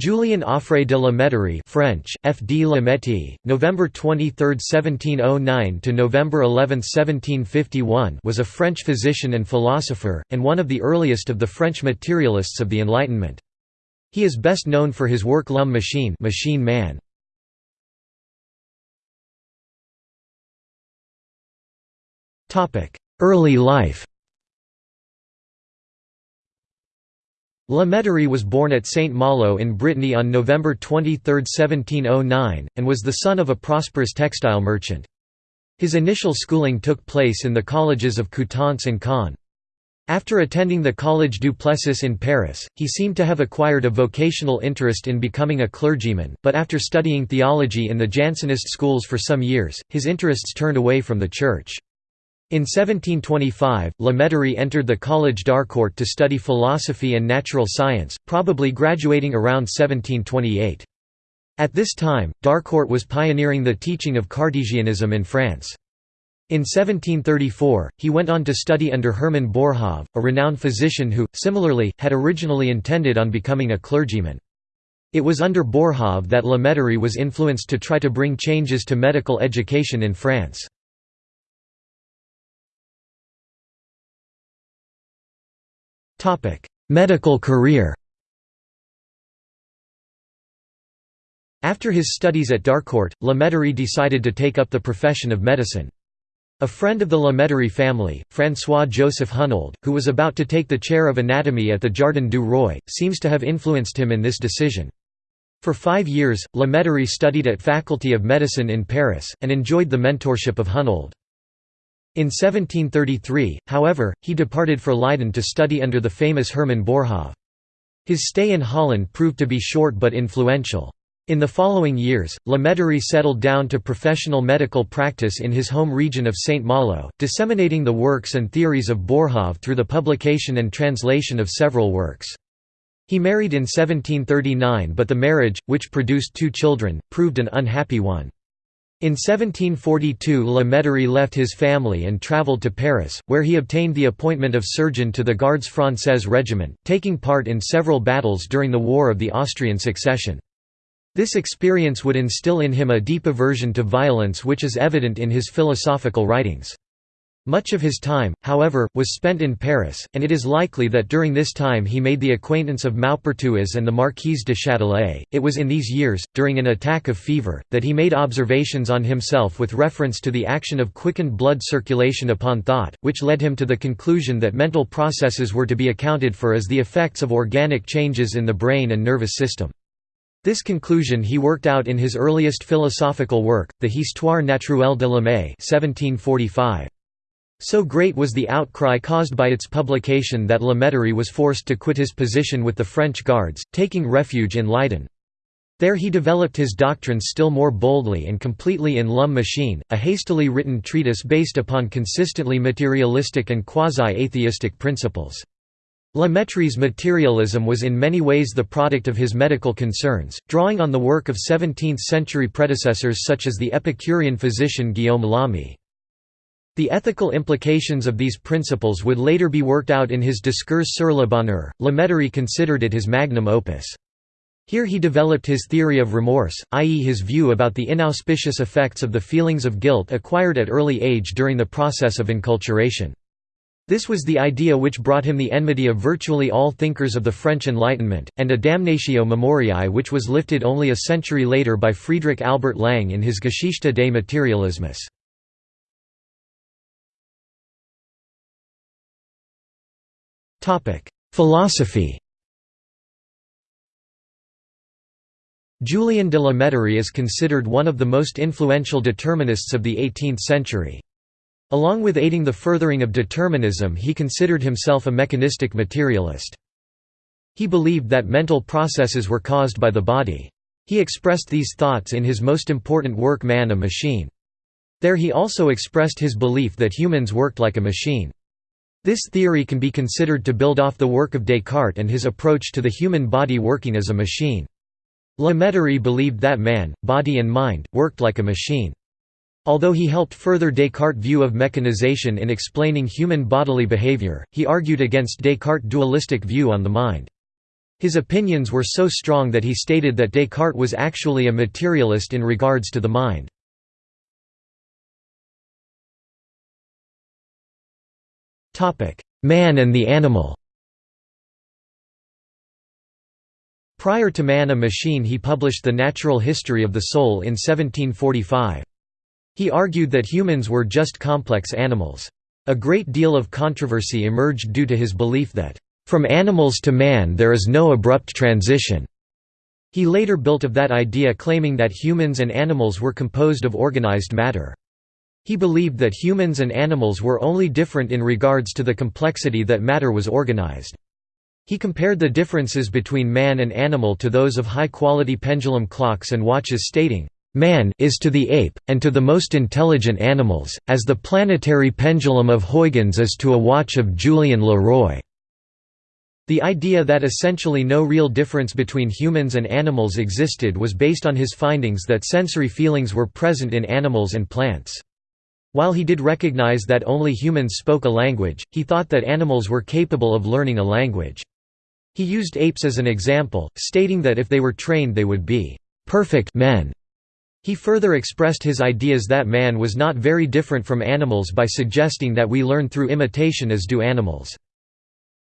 Julien Offray de la Mettrie French, F. D. la Métis, November 23, 1709 to November 11, 1751 was a French physician and philosopher, and one of the earliest of the French materialists of the Enlightenment. He is best known for his work L'Homme Machine Machine Man. Early life La Mettrie was born at Saint-Malo in Brittany on November 23, 1709, and was the son of a prosperous textile merchant. His initial schooling took place in the colleges of Coutances and Caen. After attending the Collège du Plessis in Paris, he seemed to have acquired a vocational interest in becoming a clergyman, but after studying theology in the Jansenist schools for some years, his interests turned away from the Church. In 1725, La Mettrie entered the Collège d'Harcourt to study philosophy and natural science, probably graduating around 1728. At this time, d'Harcourt was pioneering the teaching of Cartesianism in France. In 1734, he went on to study under Hermann Boerhaave, a renowned physician who, similarly, had originally intended on becoming a clergyman. It was under Boerhaave that La Mettrie was influenced to try to bring changes to medical education in France. Medical career After his studies at d'Harcourt, La Mettrie decided to take up the profession of medicine. A friend of the La Mettrie family, François-Joseph Hunold, who was about to take the chair of anatomy at the Jardin du Roi, seems to have influenced him in this decision. For five years, La Mettrie studied at Faculty of Medicine in Paris, and enjoyed the mentorship of Hunold. In 1733, however, he departed for Leiden to study under the famous Hermann Boerhaave. His stay in Holland proved to be short but influential. In the following years, La Mettrie settled down to professional medical practice in his home region of Saint Malo, disseminating the works and theories of Boerhaave through the publication and translation of several works. He married in 1739 but the marriage, which produced two children, proved an unhappy one. In 1742 La Mettrie left his family and travelled to Paris, where he obtained the appointment of surgeon to the Gardes Françaises regiment, taking part in several battles during the War of the Austrian Succession. This experience would instill in him a deep aversion to violence which is evident in his philosophical writings. Much of his time, however, was spent in Paris, and it is likely that during this time he made the acquaintance of Maupertuis and the Marquise de Châtelet. It was in these years, during an attack of fever, that he made observations on himself with reference to the action of quickened blood circulation upon thought, which led him to the conclusion that mental processes were to be accounted for as the effects of organic changes in the brain and nervous system. This conclusion he worked out in his earliest philosophical work, the Histoire naturelle de l'homme 1745. So great was the outcry caused by its publication that La Mettrie was forced to quit his position with the French Guards, taking refuge in Leiden. There he developed his doctrines still more boldly and completely in L'Homme Machine, a hastily written treatise based upon consistently materialistic and quasi-atheistic principles. La Mettrie's materialism was in many ways the product of his medical concerns, drawing on the work of 17th-century predecessors such as the Epicurean physician Guillaume Lamy. The ethical implications of these principles would later be worked out in his Discours sur le bonheur. La Mettrie considered it his magnum opus. Here he developed his theory of remorse, i.e. his view about the inauspicious effects of the feelings of guilt acquired at early age during the process of enculturation. This was the idea which brought him the enmity of virtually all thinkers of the French Enlightenment, and a damnatio memoriae which was lifted only a century later by Friedrich Albert Lange in his Geschichte des Materialismus. Philosophy Julien de la Mettrie is considered one of the most influential determinists of the 18th century. Along with aiding the furthering of determinism he considered himself a mechanistic materialist. He believed that mental processes were caused by the body. He expressed these thoughts in his most important work Man a Machine. There he also expressed his belief that humans worked like a machine. This theory can be considered to build off the work of Descartes and his approach to the human body working as a machine. La Mettrie believed that man, body and mind, worked like a machine. Although he helped further Descartes' view of mechanization in explaining human bodily behavior, he argued against Descartes' dualistic view on the mind. His opinions were so strong that he stated that Descartes was actually a materialist in regards to the mind. Man and the animal Prior to Man a Machine he published The Natural History of the Soul in 1745. He argued that humans were just complex animals. A great deal of controversy emerged due to his belief that, "...from animals to man there is no abrupt transition." He later built of that idea claiming that humans and animals were composed of organized matter. He believed that humans and animals were only different in regards to the complexity that matter was organized. He compared the differences between man and animal to those of high-quality pendulum clocks and watches stating, "...man is to the ape, and to the most intelligent animals, as the planetary pendulum of Huygens is to a watch of Julien Leroy." The idea that essentially no real difference between humans and animals existed was based on his findings that sensory feelings were present in animals and plants. While he did recognize that only humans spoke a language, he thought that animals were capable of learning a language. He used apes as an example, stating that if they were trained they would be perfect men. He further expressed his ideas that man was not very different from animals by suggesting that we learn through imitation as do animals.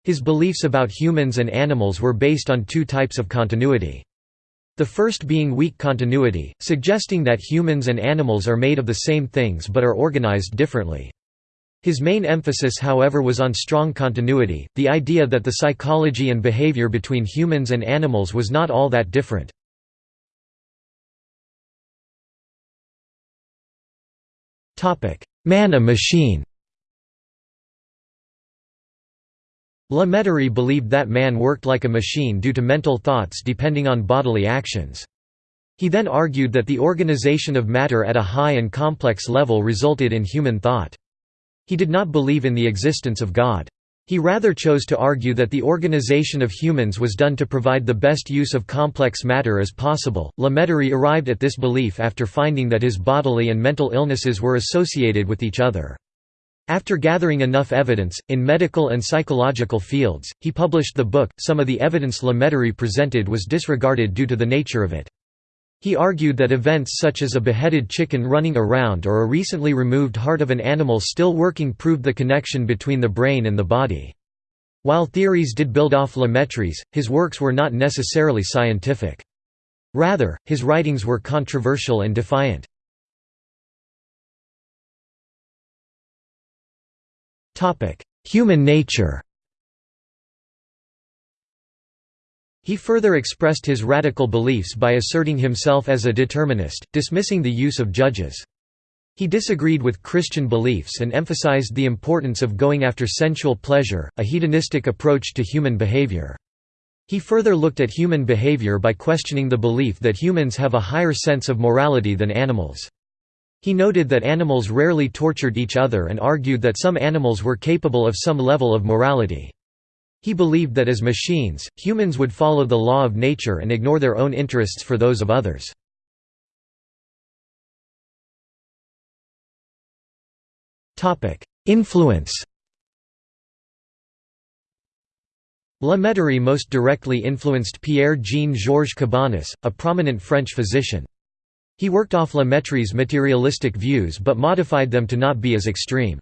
His beliefs about humans and animals were based on two types of continuity. The first being weak continuity, suggesting that humans and animals are made of the same things but are organized differently. His main emphasis however was on strong continuity, the idea that the psychology and behavior between humans and animals was not all that different. Man a machine La believed that man worked like a machine due to mental thoughts depending on bodily actions. He then argued that the organization of matter at a high and complex level resulted in human thought. He did not believe in the existence of God. He rather chose to argue that the organization of humans was done to provide the best use of complex matter as possible. La arrived at this belief after finding that his bodily and mental illnesses were associated with each other. After gathering enough evidence, in medical and psychological fields, he published the book. Some of the evidence La Mettrie presented was disregarded due to the nature of it. He argued that events such as a beheaded chicken running around or a recently removed heart of an animal still working proved the connection between the brain and the body. While theories did build off La Mettrie's, his works were not necessarily scientific. Rather, his writings were controversial and defiant. Human nature He further expressed his radical beliefs by asserting himself as a determinist, dismissing the use of judges. He disagreed with Christian beliefs and emphasized the importance of going after sensual pleasure, a hedonistic approach to human behavior. He further looked at human behavior by questioning the belief that humans have a higher sense of morality than animals. He noted that animals rarely tortured each other and argued that some animals were capable of some level of morality. He believed that as machines, humans would follow the law of nature and ignore their own interests for those of others. Influence La Mettrie most directly influenced Pierre-Jean-Georges Cabanis, a prominent French physician. He worked off La Mettrie's materialistic views but modified them to not be as extreme.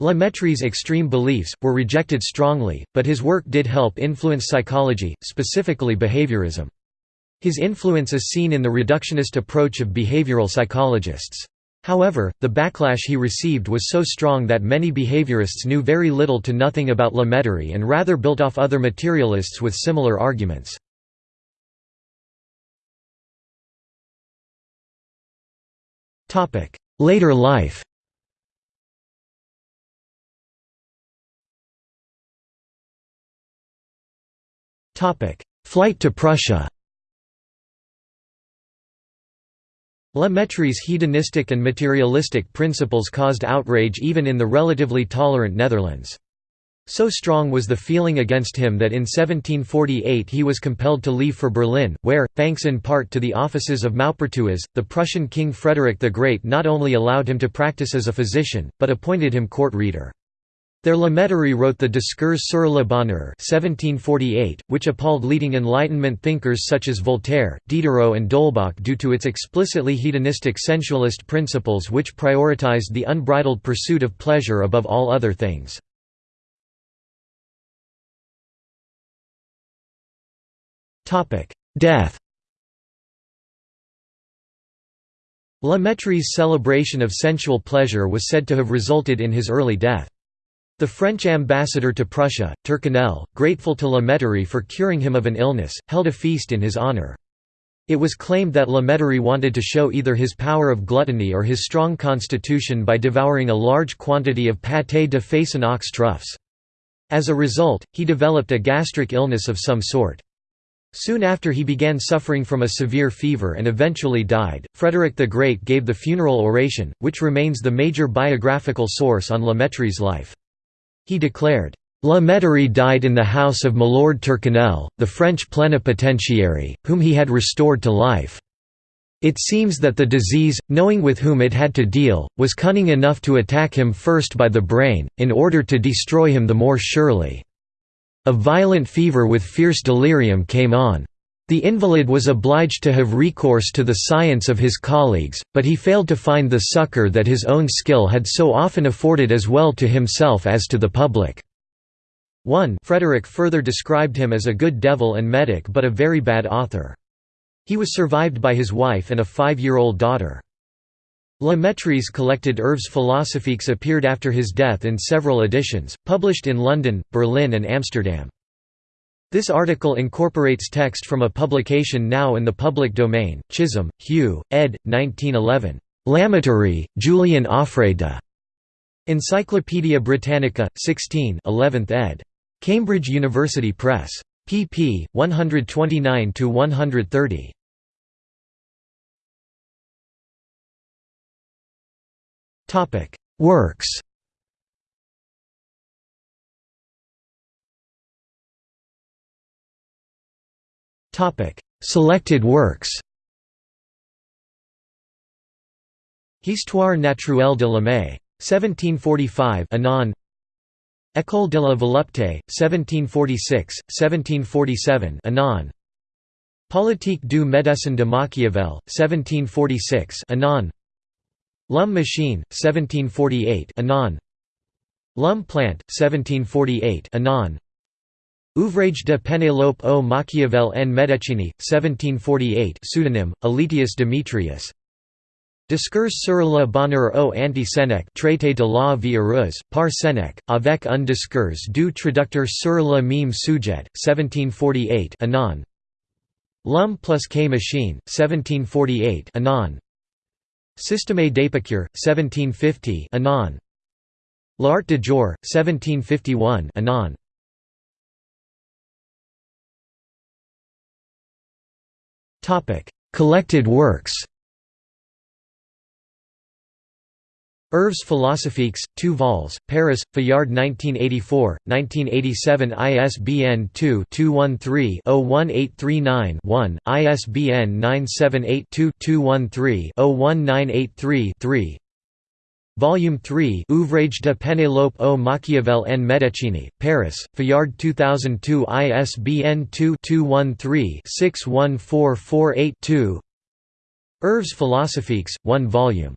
La Mettrie's extreme beliefs, were rejected strongly, but his work did help influence psychology, specifically behaviorism. His influence is seen in the reductionist approach of behavioral psychologists. However, the backlash he received was so strong that many behaviorists knew very little to nothing about La Mettrie and rather built off other materialists with similar arguments. Later life. Flight to Prussia. La Mettrie's hedonistic and materialistic principles caused outrage even in the relatively tolerant Netherlands. So strong was the feeling against him that in 1748 he was compelled to leave for Berlin, where, thanks in part to the offices of Maupertuis, the Prussian King Frederick the Great not only allowed him to practice as a physician, but appointed him court reader. There La Mettrie wrote the Discours sur le bonheur 1748, which appalled leading Enlightenment thinkers such as Voltaire, Diderot and d'Holbach due to its explicitly hedonistic sensualist principles which prioritized the unbridled pursuit of pleasure above all other things. Death La Mettrie's celebration of sensual pleasure was said to have resulted in his early death. The French ambassador to Prussia, Turcanel, grateful to La Mettrie for curing him of an illness, held a feast in his honor. It was claimed that La Mettrie wanted to show either his power of gluttony or his strong constitution by devouring a large quantity of pâté de and ox troughs. As a result, he developed a gastric illness of some sort. Soon after he began suffering from a severe fever and eventually died. Frederick the Great gave the funeral oration, which remains the major biographical source on La Mettrie's life. He declared, La Mettrie died in the house of Milord Turcanel, the French plenipotentiary, whom he had restored to life. It seems that the disease, knowing with whom it had to deal, was cunning enough to attack him first by the brain, in order to destroy him the more surely. A violent fever with fierce delirium came on. The invalid was obliged to have recourse to the science of his colleagues, but he failed to find the succour that his own skill had so often afforded as well to himself as to the public. 1 Frederick further described him as a good devil and medic but a very bad author. He was survived by his wife and a five-year-old daughter. La Mettrie's collected Œuvres philosophiques appeared after his death in several editions, published in London, Berlin and Amsterdam. This article incorporates text from a publication now in the public domain, Chisholm, Hugh, ed. 1911. La Mettrie, Julien Offray de. Encyclopædia Britannica, 16 11th ed. Cambridge University Press. pp. 129–130. Works. Topic: Selected works. Histoire naturelle de l'homme. 1745 Anon École de la volupté, 1746, 1747 Anon Politique du médecin de Machiavel, 1746 Anon L'homme machine, 1748 Anon L'homme plante, 1748 Anon Ouvrage de Pénélope au Machiavel en Médecine, 1748 pseudonym, Alytius Demetrius. Discours sur le bonheur au anti-Sénèque traité de la vie heureuse, par Sénèque, avec un discours du traducteur sur le même sujet, 1748 Anon L'homme plus que machine, 1748 Anon Système d'Épicure, 1750 Anon. L'art de jouir, 1751 Anon. Collected works Œuvres philosophiques, 2 vols, Paris, Fayard 1984, 1987 ISBN 2-213-01839-1, ISBN 978-2-213-01983-3 Volume 3 Ouvrage de Pénélope au Machiavel en Médecine, Paris, Fayard 2002 ISBN 2-213-61448-2 Œuvres philosophiques, 1 volume.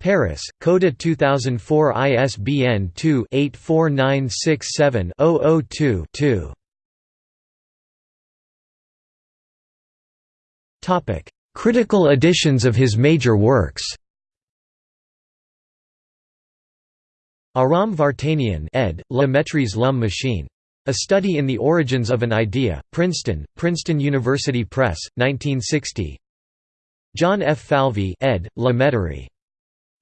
Paris, Coda 2004 ISBN 2-84967-002-2 Critical editions of his major works Aram Vartanian ed., La Mettrie's L'Homme Machine. A Study in the Origins of an Idea, Princeton, Princeton University Press, 1960 John F. Falvey ed., La Mettrie.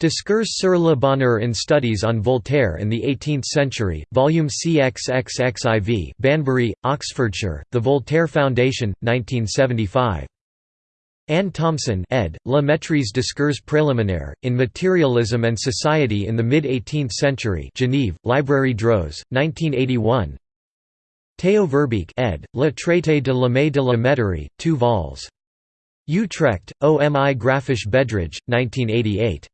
Discours sur le bonheur in Studies on Voltaire in the Eighteenth Century, Volume CXXXIV Banbury, Oxfordshire, The Voltaire Foundation, 1975. Anne Thompson ed., La Mettrie's Discours préliminaire, in Materialism and Society in the Mid-18th Century Genève, Librairie Droz, 1981 Theo Verbeek ed., Le Traité de de la Mettrie, 2 vols. Utrecht, OMI Graphisch Bedrijf, 1988.